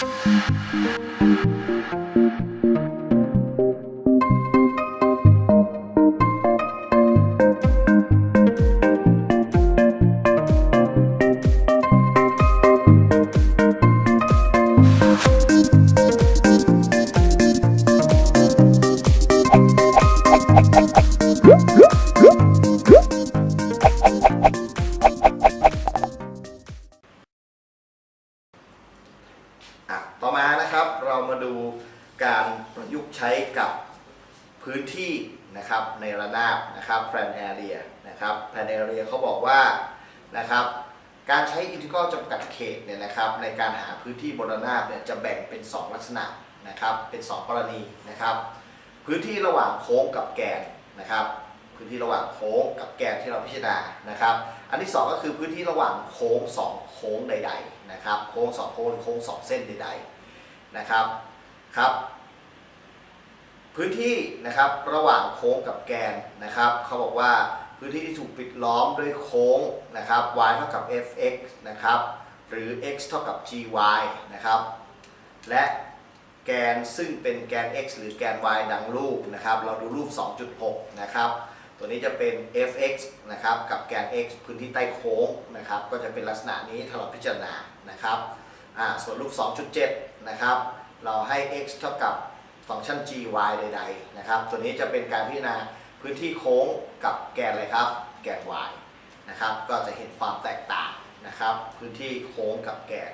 you ต่อมานะครับเรามาดูการประยุกต์ใช้กับพื้นที่นะครับในระนาบนะครับ plane area นะครับ plane area เขาบอกว่านะครับการใช้อินทิกรัลจำกัดเขตเนี่ยนะครับในการหาพื้นที่บนระนาบเนี่ยจะแบ่งเป็น 2 ลักษณะนะครับเป็น 2 กรณีนะครับ พื้นที่ระหว่างโค้งกับแกนนะครับ พื้นที่ระหว่างโค้งกับแกนที่เราพิจารณานะครับ อันที่ 2 ก็คือพื้นที่ระหว่างโค้ง2โค้งใดๆนะครับโค้ง2โค้งโค้ง2 เส้นใดๆนะครับครับ พื้นที่นะครับระหว่างโค้งกับแกนนะครับเขาบอกว่าพื้นที่ที่ถูกปิดล้อมด้วยโค้งนะครับ y เท่ากับ fx นะครับหรือ x เท่ากับ gy นะครับและแกนซึ่งเป็นแกน x หรือแกน y ดังรูปนะครับ เราดูรูป 2.6 นะครับ ตัวนี้จะเป็น fx นะครับกับแกน x พื้นที่ใต้โค้งนะครับก็จะเป็นลักษณะนี้ถ้าเราพิจารณานะครับส่วนรูป 2.7 นะครับเราให้ x เท่ากับฟังก์ชัน gy ใดๆนะครับตัวนี้จะเป็นการพิจารณาพื้นที่โค้งกับแกนอะไรครับ แกน y นะครับก็จะเห็นความแตกต่างนะครับพื้นที่โค้งกับแกน